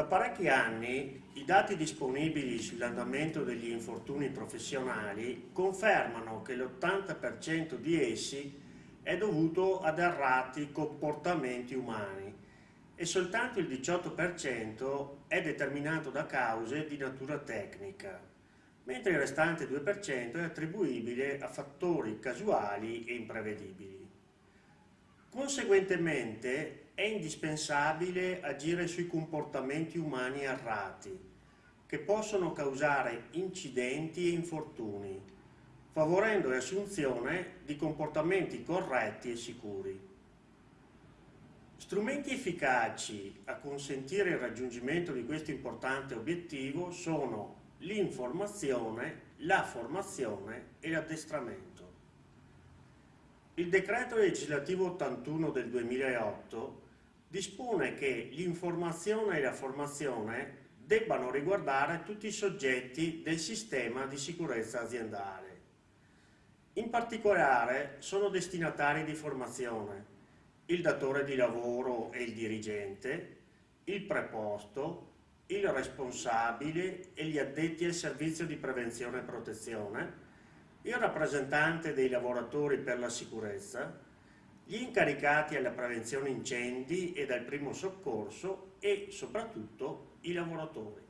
Da parecchi anni i dati disponibili sull'andamento degli infortuni professionali confermano che l'80% di essi è dovuto ad errati comportamenti umani e soltanto il 18% è determinato da cause di natura tecnica, mentre il restante 2% è attribuibile a fattori casuali e imprevedibili. Conseguentemente è indispensabile agire sui comportamenti umani errati, che possono causare incidenti e infortuni, favorendo l'assunzione di comportamenti corretti e sicuri. Strumenti efficaci a consentire il raggiungimento di questo importante obiettivo sono l'informazione, la formazione e l'addestramento. Il decreto legislativo 81 del 2008 dispone che l'informazione e la formazione debbano riguardare tutti i soggetti del sistema di sicurezza aziendale. In particolare sono destinatari di formazione il datore di lavoro e il dirigente, il preposto, il responsabile e gli addetti al servizio di prevenzione e protezione, il rappresentante dei lavoratori per la sicurezza, gli incaricati alla prevenzione incendi e dal primo soccorso e soprattutto i lavoratori.